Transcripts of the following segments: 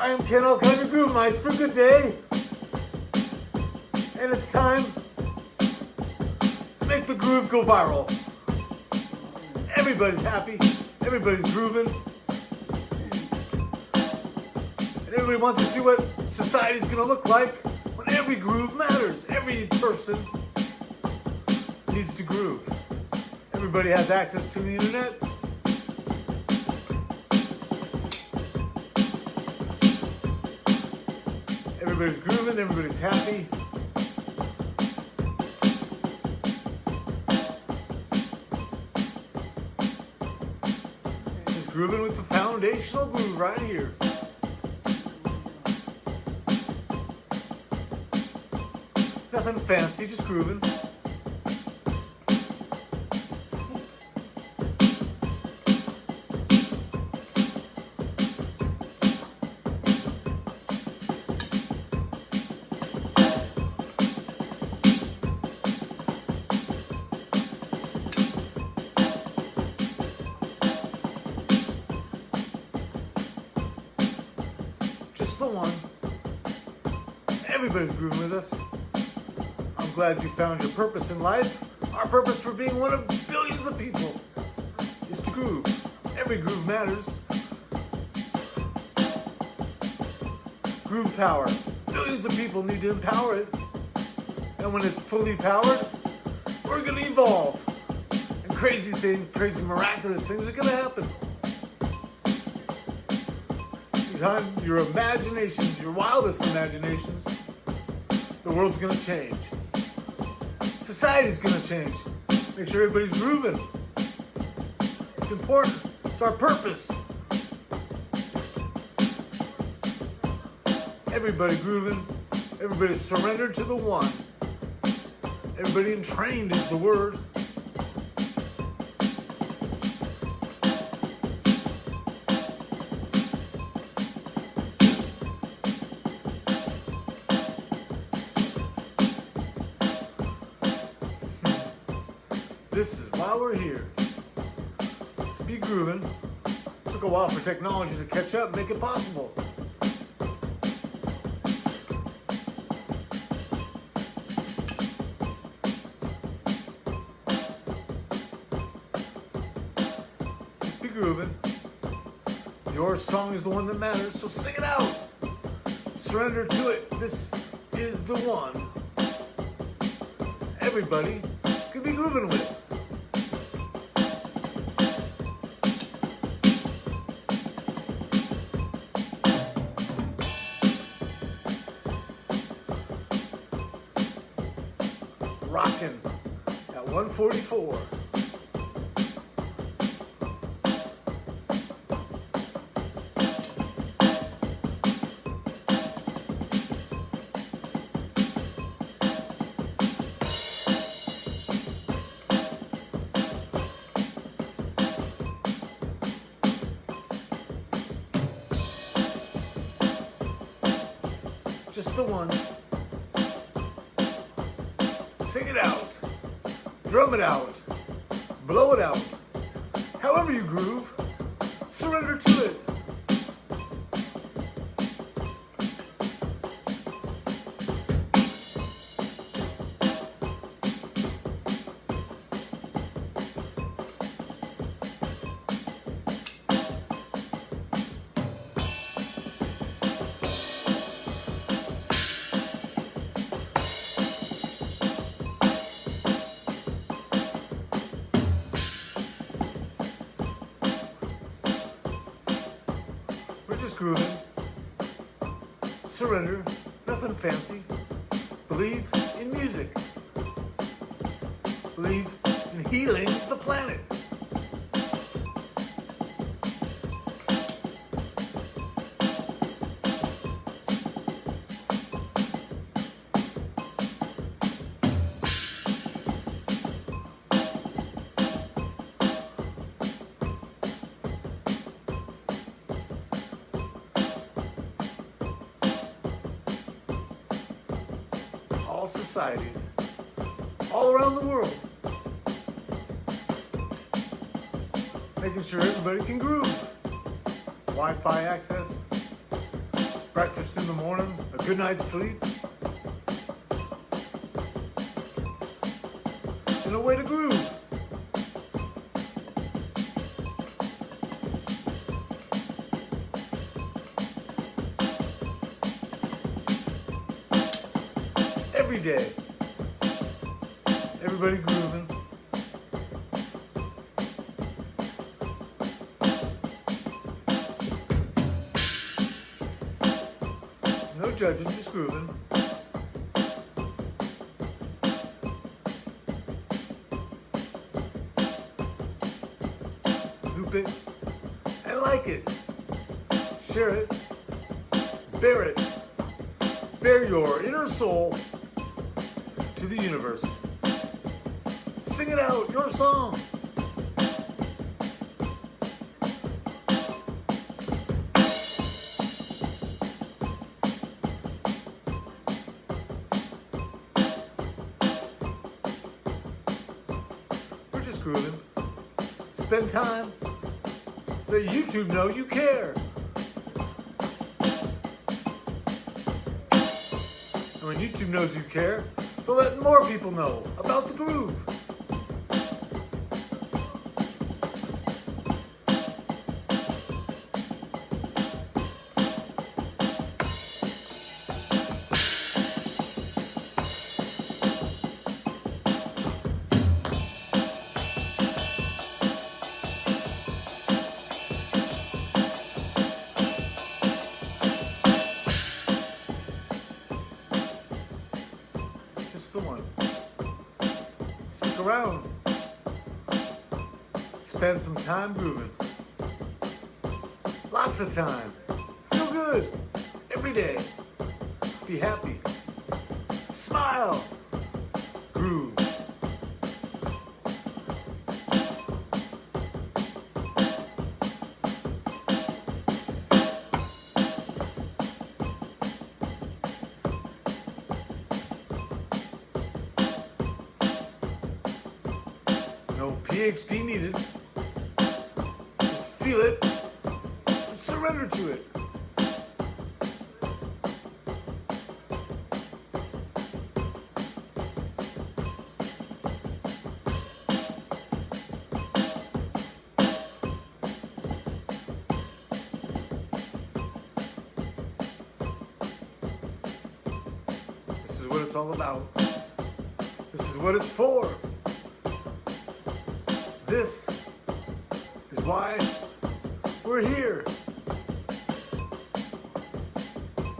I am Ken Alkinder Groove Meister. Good day. And it's time to make the groove go viral. Everybody's happy. Everybody's grooving. And everybody wants to see what society's going to look like when every groove matters. Every person needs to groove. Everybody has access to the internet. Everybody's grooving, everybody's happy. Just grooving with the foundational groove right here. Nothing fancy, just grooving. The one. Everybody's grooving with us. I'm glad you found your purpose in life. Our purpose for being one of billions of people is to groove. Every groove matters. Groove power. Billions of people need to empower it. And when it's fully powered, we're gonna evolve. And crazy things, crazy miraculous things are gonna happen. Behind your imaginations, your wildest imaginations, the world's gonna change. Society's gonna change. Make sure everybody's grooving. It's important. It's our purpose. Everybody grooving. Everybody surrendered to the one. Everybody entrained is the word. Why we're here. To be grooving. Took a while for technology to catch up make it possible. Just be. Your song is the one that matters, so sing it out. Surrender to it. This is the one. Everybody could be grooving with. At 144. Just the one. It out. Drum it out. Blow it out. However you groove, surrender to it. We're. Surrender. Nothing fancy. Believe in music. Believe in healing the planet. Societies, all around the world. Making sure everybody can groove. Wi-Fi access, breakfast in the morning, a good night's sleep, and a way to groove. Every day, everybody grooving. No judging, just grooving. Hoop it and like it. Share it. Bear it. Bear your inner soul the universe. Sing it out, your song. We're just grooving. Spend time. Let YouTube know you care. And when YouTube knows you care, they'll let more people know about the groove. Spend some time grooving. Lots of time. Feel good. Every day. Be happy. Smile. Groove. No PhD needed. It's all about. This is what it's for. This is why we're here.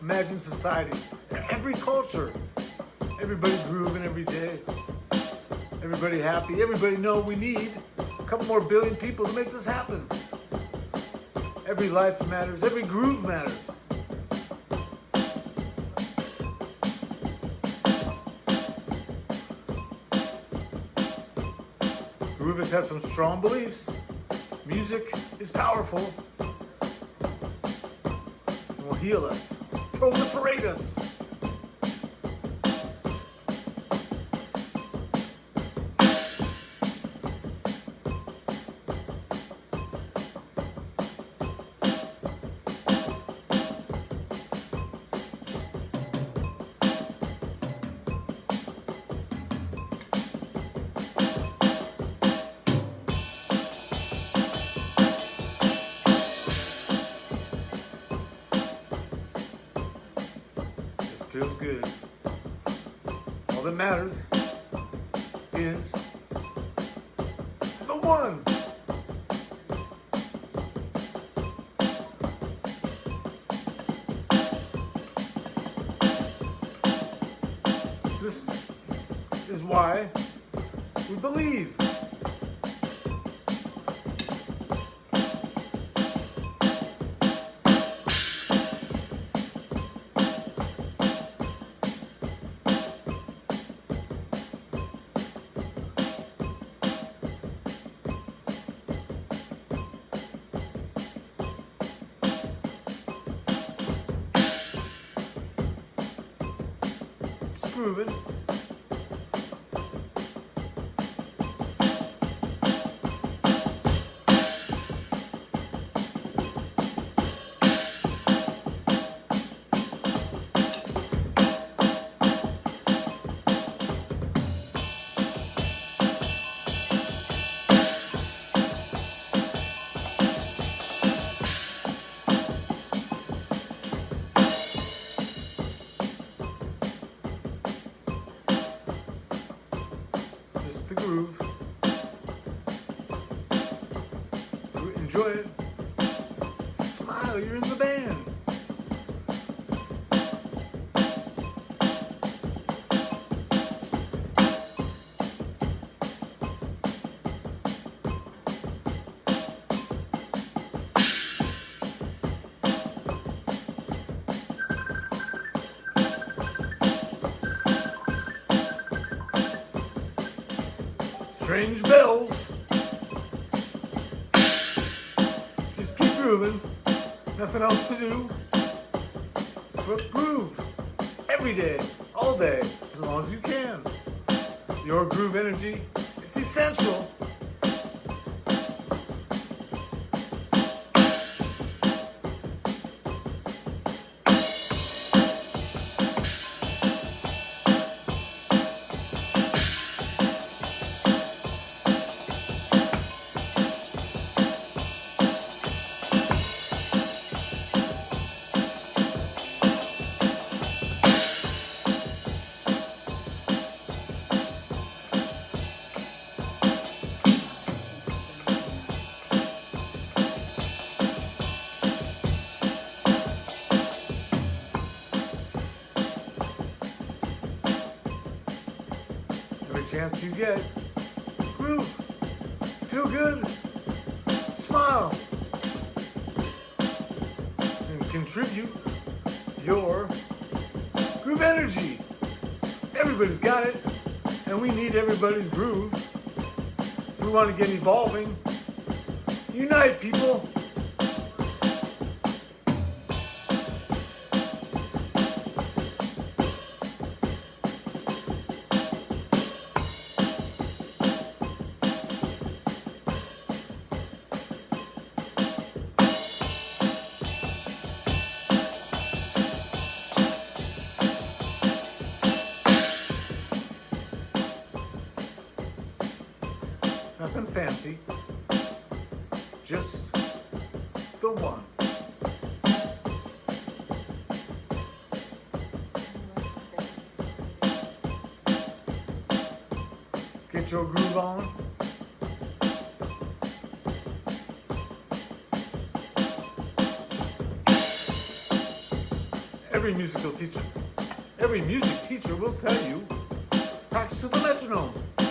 Imagine society, every culture, everybody grooving every day, everybody happy, everybody know we need a couple more billion people to make this happen. Every life matters, every groove matters. Groovists have some strong beliefs. Music is powerful and will heal us, proliferate us. Feels good. All that matters is the one. Grooving. Strange bells. Just keep grooving. Nothing else to do. But groove. Every day. All day. As long as you can. Your groove energy. It's essential. You get, groove, feel good, smile, and contribute your groove energy. Everybody's got it, and we need everybody's groove. We want to get evolving. Unite, people. Fancy. Just the one. Get your groove on. Every musical teacher, every music teacher will tell you, practice to the metronome.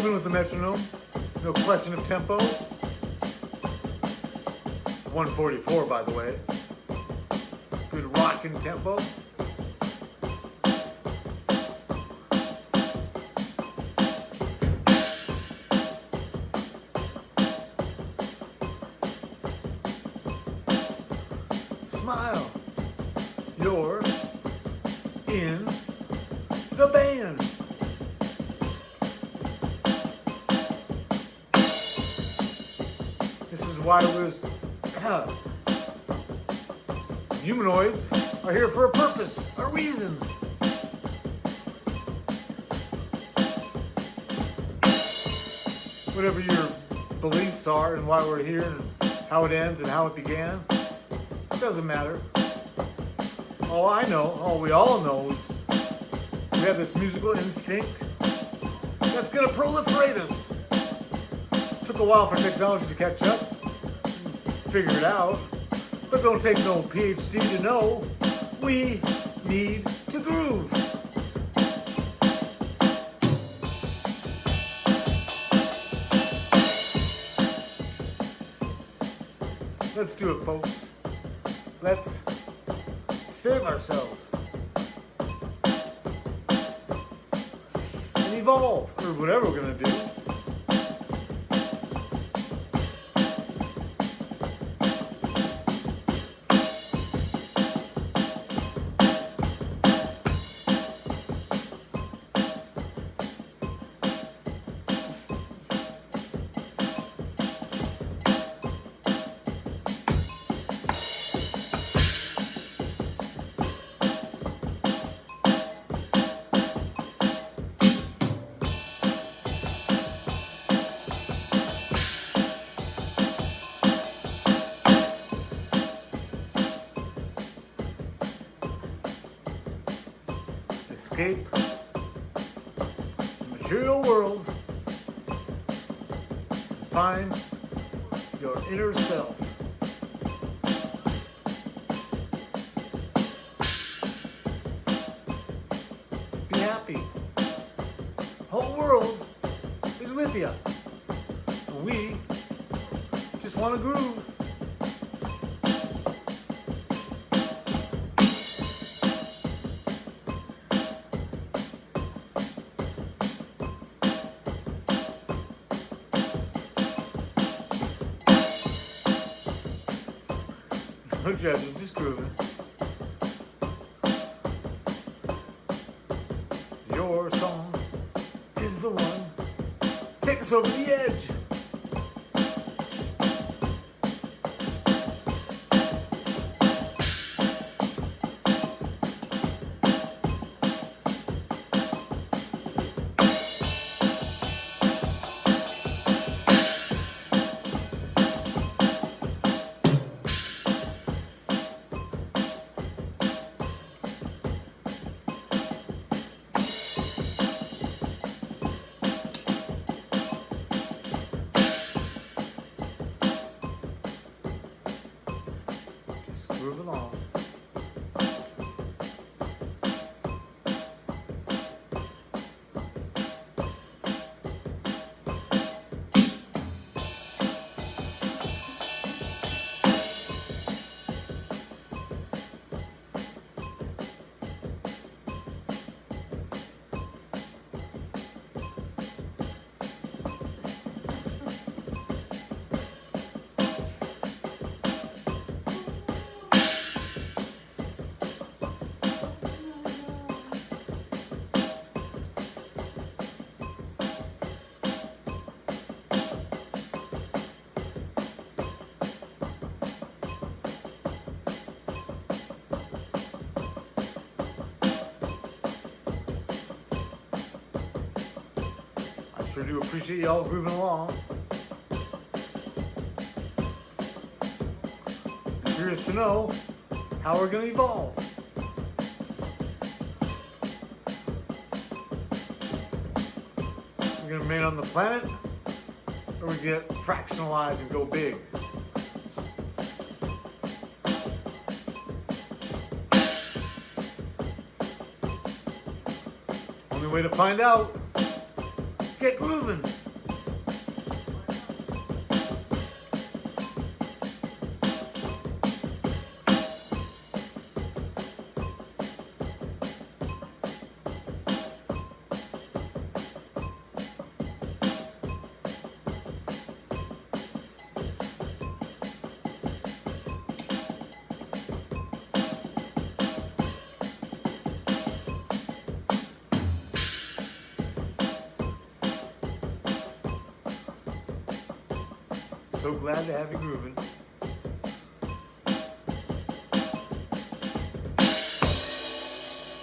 Grooving with the metronome. No question of tempo. 144, by the way. Good rockin' tempo. Why humanoids are here for a purpose, a reason. Whatever your beliefs are and why we're here and how it ends and how it began, it doesn't matter. All I know, all we all know is we have this musical instinct that's gonna proliferate us. Took a while for technology to catch up, figure it out, but don't take no PhD to know we need to groove. Let's do it, folks. Let's save ourselves and evolve, or whatever we're gonna do. Find your inner self. Be happy. Whole world is with you. We just want to groove. Grooving. Your song is the one. Take us over the edge. Do appreciate y'all grooving along. I'm curious to know how we're gonna evolve. We're gonna remain on the planet, or we get fractionalized and go big. Only way to find out Get grooving. So glad to have you grooving.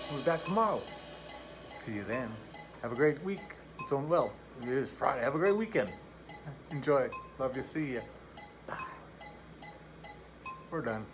We'll be back tomorrow. See you then. Have a great week. It's on well. It is Friday. Have a great weekend. Enjoy. Love you. See you. Bye. We're done.